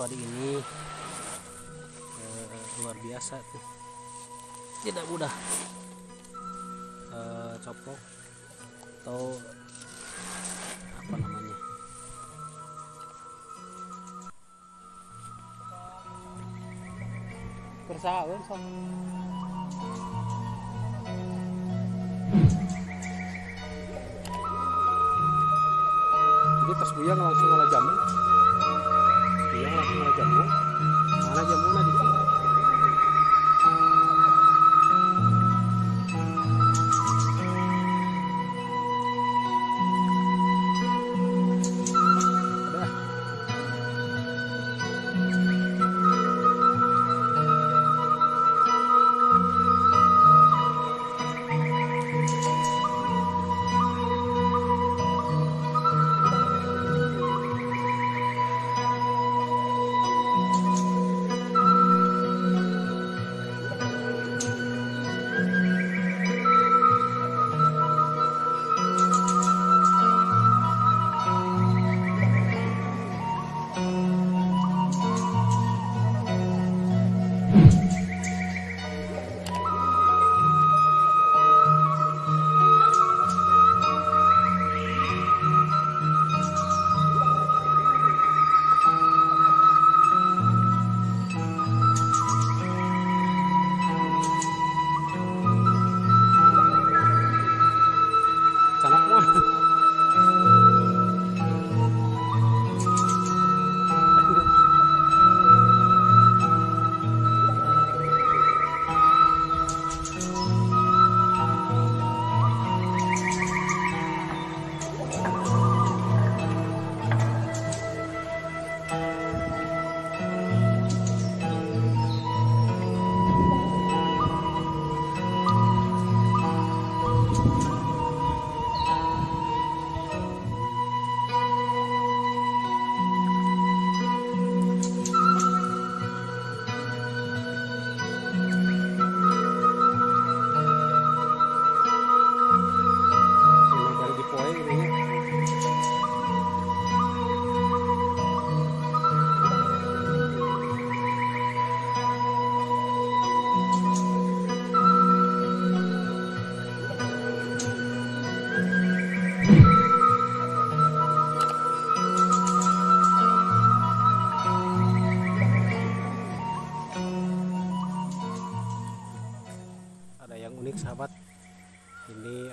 Padi ini. Eh, luar biasa tuh. Tidak mudah. Eh, copok atau apa namanya? Bersahabat so. jadi pas buyang langsung malah jamu buyang langsung malah jamu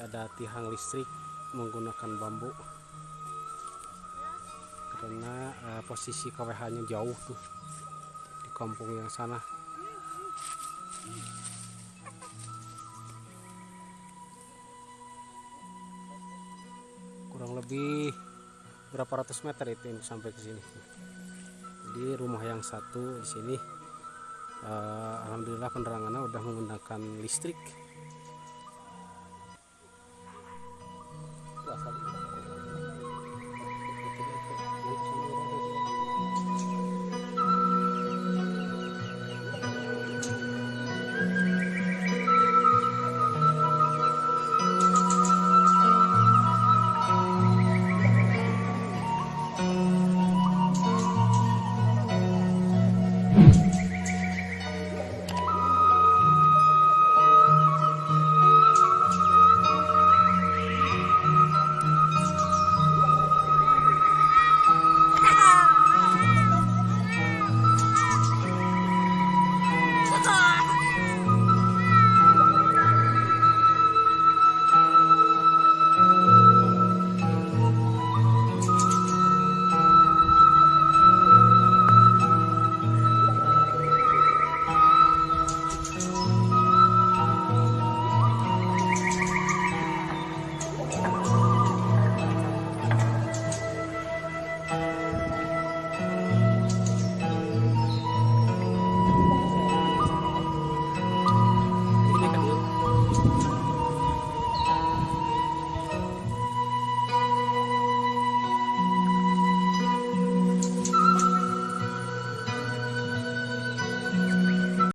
ada tiang listrik menggunakan bambu. Karena eh, posisi KWH nya jauh tuh di kampung yang sana. Kurang lebih berapa ratus meter itu yang sampai ke sini. Jadi rumah yang satu di sini eh, alhamdulillah penerangannya udah menggunakan listrik